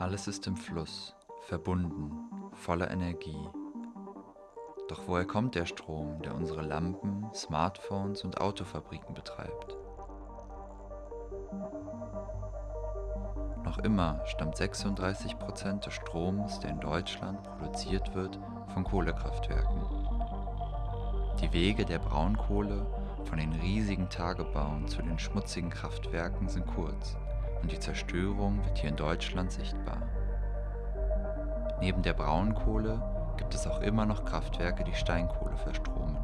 Alles ist im Fluss, verbunden, voller Energie. Doch woher kommt der Strom, der unsere Lampen, Smartphones und Autofabriken betreibt? Noch immer stammt 36 Prozent des Stroms, der in Deutschland produziert wird, von Kohlekraftwerken. Die Wege der Braunkohle von den riesigen Tagebauen zu den schmutzigen Kraftwerken sind kurz und die Zerstörung wird hier in Deutschland sichtbar. Neben der Braunkohle gibt es auch immer noch Kraftwerke, die Steinkohle verstromen.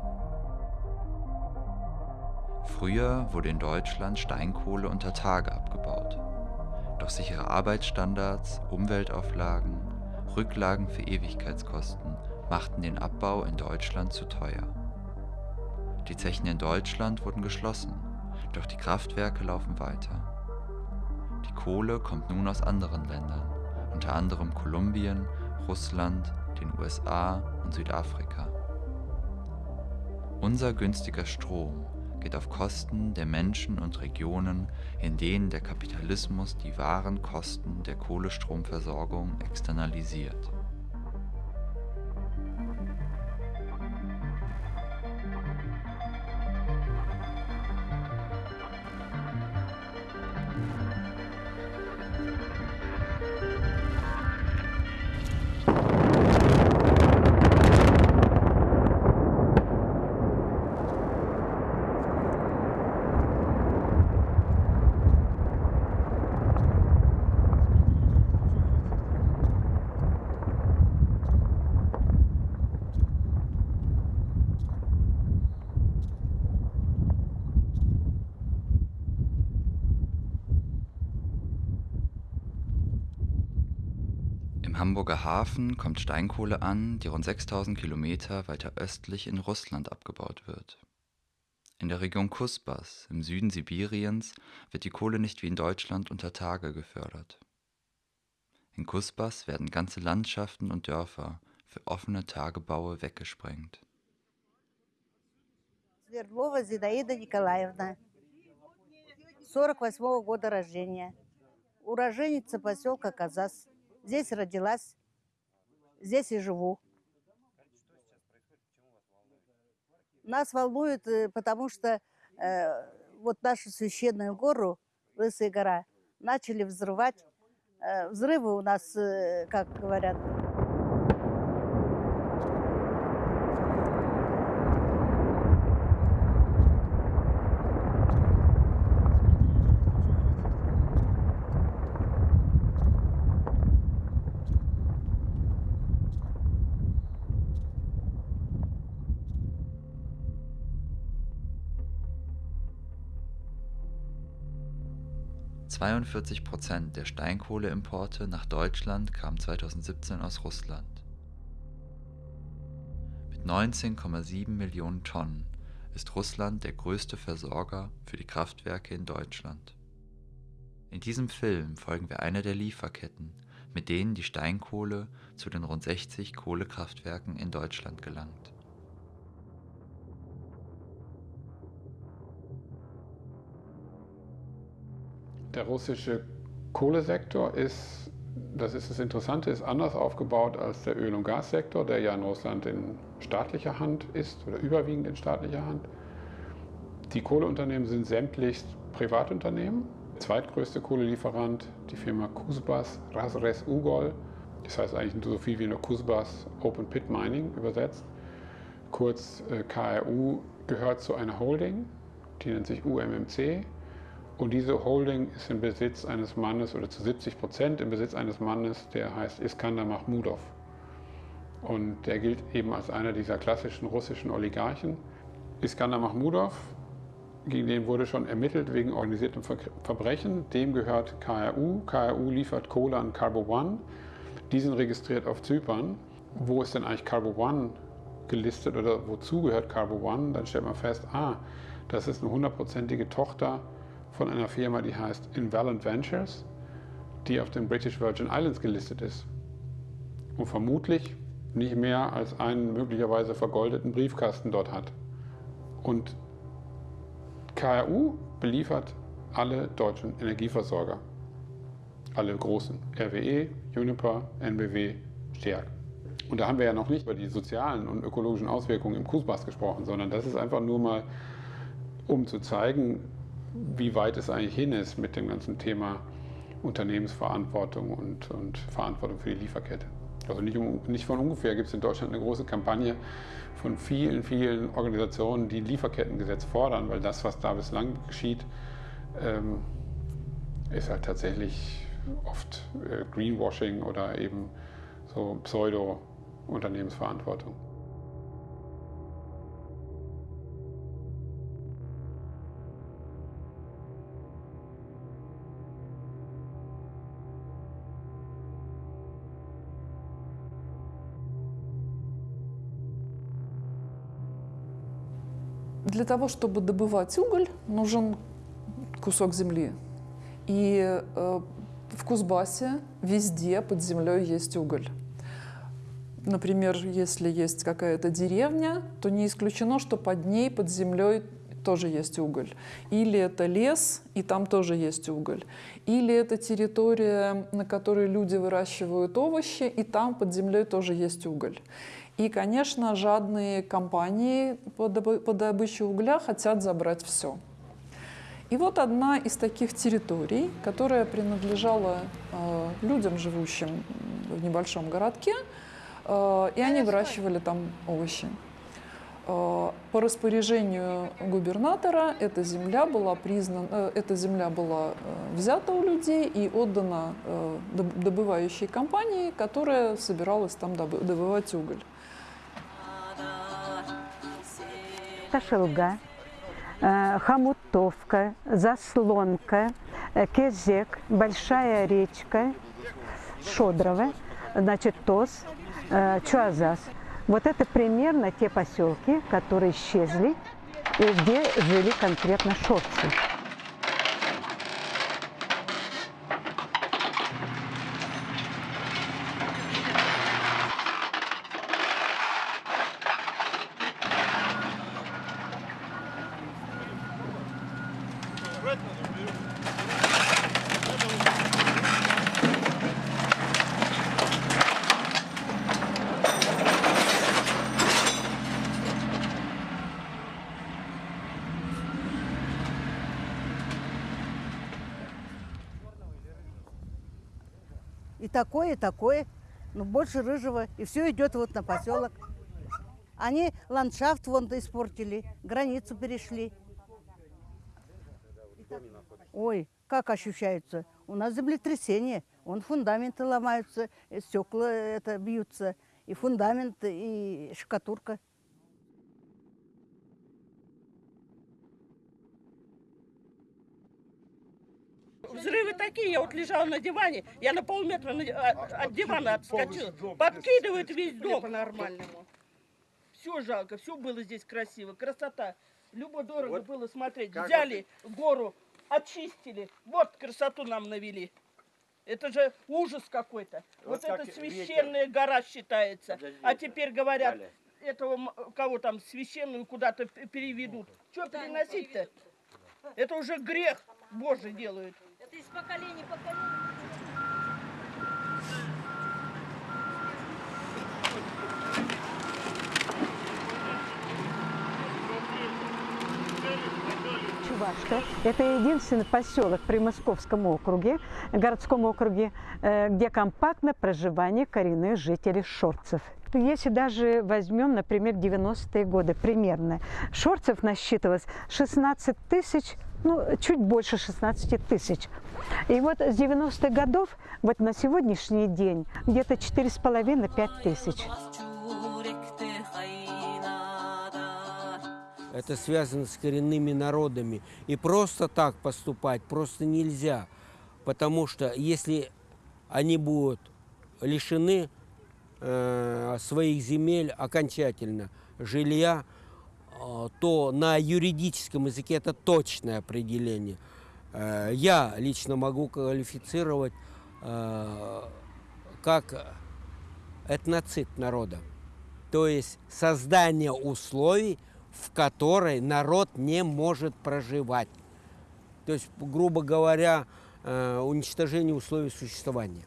Früher wurde in Deutschland Steinkohle unter Tage abgebaut. Doch sichere Arbeitsstandards, Umweltauflagen, Rücklagen für Ewigkeitskosten machten den Abbau in Deutschland zu teuer. Die Zechen in Deutschland wurden geschlossen, doch die Kraftwerke laufen weiter. Die Kohle kommt nun aus anderen Ländern, unter anderem Kolumbien, Russland, den USA und Südafrika. Unser günstiger Strom geht auf Kosten der Menschen und Regionen, in denen der Kapitalismus die wahren Kosten der Kohlestromversorgung externalisiert. Im Hamburger Hafen kommt Steinkohle an, die rund 6000 Kilometer weiter östlich in Russland abgebaut wird. In der Region Kusbas im Süden Sibiriens wird die Kohle nicht wie in Deutschland unter Tage gefördert. In Kusbas werden ganze Landschaften und Dörfer für offene Tagebaue weggesprengt. Свердлова Зинаида Николаевна, 48 года рождения. Уроженица поселка Казас. Здесь родилась, здесь и живу. Нас волнует, э, потому что э, вот нашу священную гору, Лысая гора, начали взрывать. Э, взрывы у нас, э, как говорят, 42 Prozent der Steinkohleimporte nach Deutschland kamen 2017 aus Russland. Mit 19,7 Millionen Tonnen ist Russland der größte Versorger für die Kraftwerke in Deutschland. In diesem Film folgen wir einer der Lieferketten, mit denen die Steinkohle zu den rund 60 Kohlekraftwerken in Deutschland gelangt. Der russische Kohlesektor ist, das ist das Interessante, ist anders aufgebaut als der Öl- und Gassektor, der ja in Russland in staatlicher Hand ist oder überwiegend in staatlicher Hand. Die Kohleunternehmen sind sämtlich Privatunternehmen. Der zweitgrößte Kohlelieferant, die Firma Kuzbas Razres Ugol, das heißt eigentlich so viel wie nur Kuzbas Open Pit Mining übersetzt. Kurz äh, KRU gehört zu einer Holding, die nennt sich UMMC. Und diese Holding ist im Besitz eines Mannes oder zu 70 Prozent im Besitz eines Mannes, der heißt Iskander Mahmudov. Und der gilt eben als einer dieser klassischen russischen Oligarchen. Iskander Mahmudov, gegen den wurde schon ermittelt wegen organisiertem Verbrechen. Dem gehört KRU. KRU liefert Kohle an Carbo One. Die sind registriert auf Zypern. Wo ist denn eigentlich Carbo One gelistet oder wozu gehört Carbo One? Dann stellt man fest, ah, das ist eine hundertprozentige Tochter von einer Firma, die heißt Invalent Ventures, die auf den British Virgin Islands gelistet ist und vermutlich nicht mehr als einen möglicherweise vergoldeten Briefkasten dort hat. Und KRU beliefert alle deutschen Energieversorger. alle großen, RWE, Juniper, NBW, Stärk. Und da haben wir ja noch nicht über die sozialen und ökologischen Auswirkungen im Kusbas gesprochen, sondern das ist einfach nur mal, um zu zeigen, wie weit es eigentlich hin ist mit dem ganzen Thema Unternehmensverantwortung und, und Verantwortung für die Lieferkette. Also nicht, nicht von ungefähr gibt es in Deutschland eine große Kampagne von vielen, vielen Organisationen, die Lieferkettengesetz fordern, weil das, was da bislang geschieht, ähm, ist halt tatsächlich oft äh, Greenwashing oder eben so Pseudo-Unternehmensverantwortung. Для того, чтобы добывать уголь, нужен кусок земли. И э, в Кузбассе везде под землей есть уголь. Например, если есть какая-то деревня, то не исключено, что под ней, под землей тоже есть уголь. Или это лес, и там тоже есть уголь. Или это территория, на которой люди выращивают овощи, и там под землей тоже есть уголь. И, конечно, жадные компании по добыче угля хотят забрать все. И вот одна из таких территорий, которая принадлежала э, людям, живущим в небольшом городке, э, и они выращивали там овощи. Э, по распоряжению губернатора эта земля была признана, э, эта земля была э, взята у людей и отдана э, добывающей компании, которая собиралась там добывать уголь. Шелга, э, Хомутовка, Заслонка, Кезек, Большая речка, Шодрово, значит, Тос, Чуазас. Вот это примерно те поселки, которые исчезли и где жили конкретно шорцы. И такое, и такое. Но больше рыжего. И все идет вот на поселок. Они ландшафт вон испортили, границу перешли. Ой, как ощущается. У нас землетрясение. Вон фундаменты ломаются, стекла это бьются. И фундамент, и штукатурка. Взрывы такие, я вот лежала на диване, я на полметра на- от, от дивана отскочила. Подкидывает весь дом. По-нормальному. Все жалко, все было здесь красиво, красота. Любо дорого было смотреть. Взяли гору, очистили. Вот красоту нам навели. Это же ужас какой-то. Вот, Вот как это священная гора считается. А теперь говорят, этого м- кого там священную куда-то переведут. Что переносить-то? Это уже грех Божий делают. Это из поколения в. Чувашка. Это единственный поселок при Московском округе, городском округе, э, где компактно проживание коренных жителей шорцев. Если даже возьмем, например, 90-е годы примерно, шорцев насчитывалось 16 тысяч, ну, чуть больше 16 тысяч. И вот с 90-х годов, вот на сегодняшний день, где-то 4,5-5 тысяч. Это связано с коренными народами. И просто так поступать просто нельзя. Потому что если они будут лишены э, своих земель окончательно, жилья, то на юридическом языке это точное определение. Э, я лично могу квалифицировать э, как этноцид народа. То есть создание условий, в которой народ не может проживать. То есть, грубо говоря, э, уничтожения условий существования.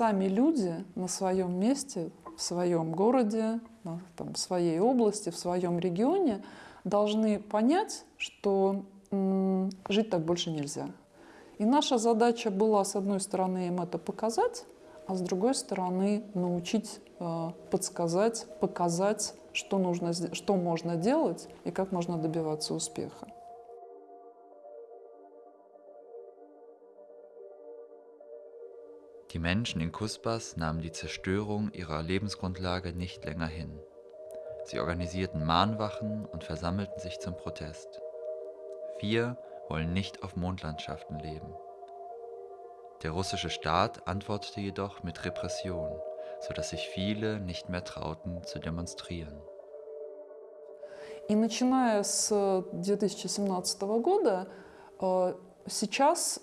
Сами люди на своем месте, в своем городе, там, в своей области, в своем регионе должны понять, что жить так больше нельзя. И наша задача была, с одной стороны, им это показать, а с другой стороны, научить, э, подсказать, показать, что, нужно, что можно делать и как можно добиваться успеха. Die Menschen in Kusbas nahmen die Zerstörung ihrer Lebensgrundlage nicht länger hin. Sie organisierten Mahnwachen und versammelten sich zum Protest. Wir wollen nicht auf Mondlandschaften leben. Der russische Staat antwortete jedoch mit Repression, sodass sich viele nicht mehr trauten zu demonstrieren. И начиная с 2017 года, сейчас,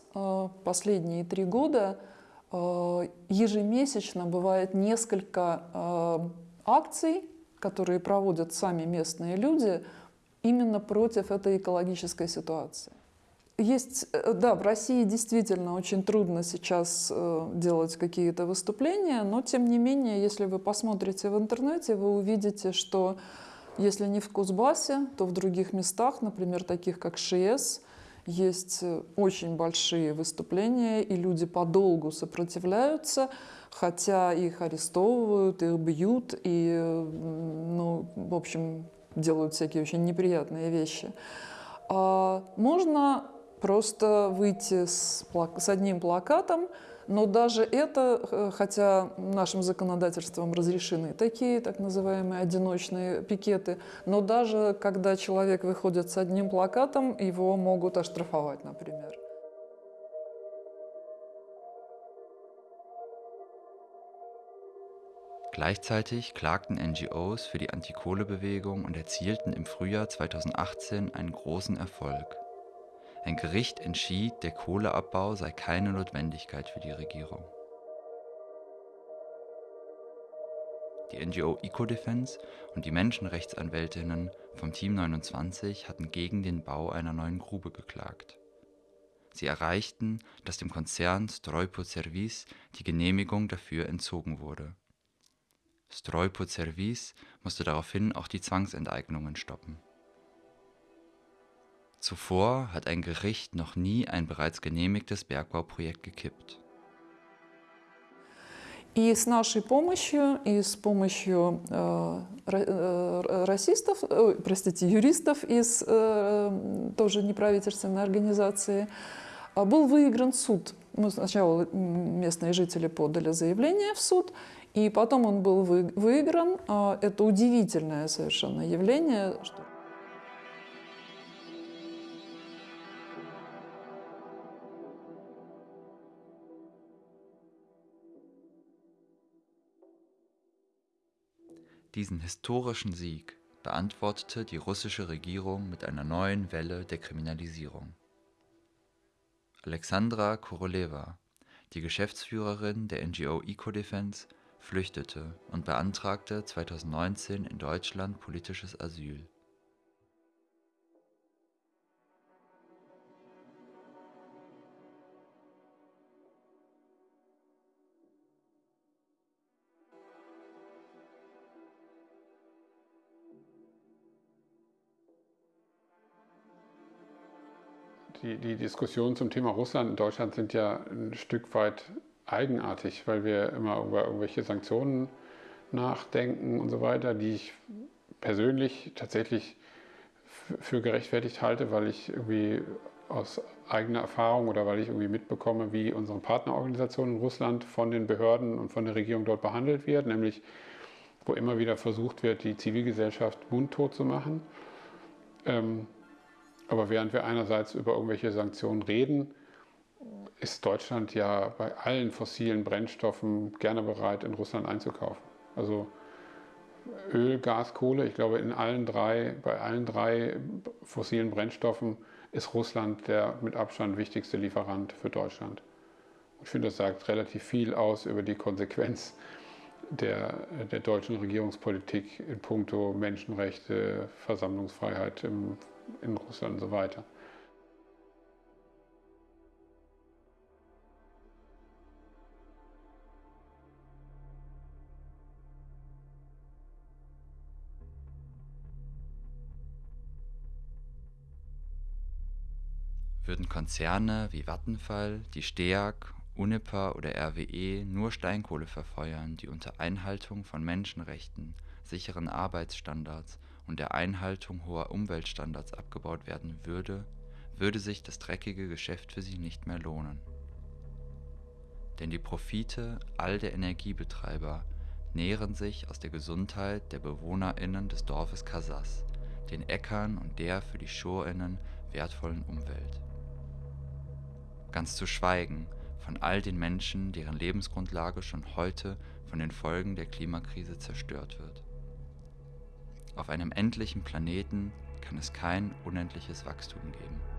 последние три года, Э, ежемесячно бывает несколько э, акций, которые проводят сами местные люди именно против этой экологической ситуации. Есть, э, да, в России действительно очень трудно сейчас делать какие-то выступления, но тем не менее, если вы посмотрите в интернете, вы увидите, что если не в Кузбассе, то в других местах, например, таких как ШИЭС, есть э, очень большие выступления, и люди подолгу сопротивляются, хотя их арестовывают, их бьют, и, ну, в общем, делают всякие очень неприятные вещи. А можно просто выйти с, с одним плакатом, но даже это, э, хотя нашим законодательством разрешены такие так называемые одиночные пикеты, но даже когда человек выходит с одним плакатом, его могут оштрафовать, например. Gleichzeitig klagten NGOs für die Antikohlebewegung und erzielten im Frühjahr 2018 einen großen Erfolg. Ein Gericht entschied, der Kohleabbau sei keine Notwendigkeit für die Regierung. Die NGO Ecodefense und die Menschenrechtsanwältinnen vom Team 29 hatten gegen den Bau einer neuen Grube geklagt. Sie erreichten, dass dem Konzern Strojpo Service die Genehmigung dafür entzogen wurde. Strojpo Service musste daraufhin auch die Zwangsenteignungen stoppen. Zuvor hat ein Gericht noch nie ein bereits genehmigtes Bergbauprojekt gekippt. И с нашей помощью, и с помощью э, э, расистов, э, простите, юристов из э, тоже неправительственной организации, э, был выигран суд. Ну, сначала местные жители подали заявление в суд, и потом он был вы, выигран. Э, это удивительное совершенно явление. Что Diesen historischen Sieg beantwortete die russische Regierung mit einer neuen Welle der Kriminalisierung. Alexandra Korolewa, die Geschäftsführerin der NGO Ecodefense, flüchtete und beantragte 2019 in Deutschland politisches Asyl. Die, die Diskussionen zum Thema Russland in Deutschland sind ja ein Stück weit eigenartig, weil wir immer über irgendwelche Sanktionen nachdenken und so weiter, die ich persönlich tatsächlich für gerechtfertigt halte, weil ich irgendwie aus eigener Erfahrung oder weil ich irgendwie mitbekomme, wie unsere Partnerorganisation in Russland von den Behörden und von der Regierung dort behandelt wird, nämlich wo immer wieder versucht wird, die Zivilgesellschaft mundtot zu machen. Ähm, aber während wir einerseits über irgendwelche Sanktionen reden, ist Deutschland ja bei allen fossilen Brennstoffen gerne bereit, in Russland einzukaufen. Also Öl, Gas, Kohle, ich glaube, in allen drei, bei allen drei fossilen Brennstoffen ist Russland der mit Abstand wichtigste Lieferant für Deutschland. Ich finde, das sagt relativ viel aus über die Konsequenz der, der deutschen Regierungspolitik in puncto Menschenrechte, Versammlungsfreiheit im, in Russland und so weiter. Würden Konzerne wie Vattenfall, die STEAG, Uniper oder RWE nur Steinkohle verfeuern, die unter Einhaltung von Menschenrechten, sicheren Arbeitsstandards und der Einhaltung hoher Umweltstandards abgebaut werden würde, würde sich das dreckige Geschäft für sie nicht mehr lohnen. Denn die Profite all der Energiebetreiber nähren sich aus der Gesundheit der BewohnerInnen des Dorfes Casas, den Äckern und der für die SchurInnen wertvollen Umwelt. Ganz zu schweigen von all den Menschen, deren Lebensgrundlage schon heute von den Folgen der Klimakrise zerstört wird. Auf einem endlichen Planeten kann es kein unendliches Wachstum geben.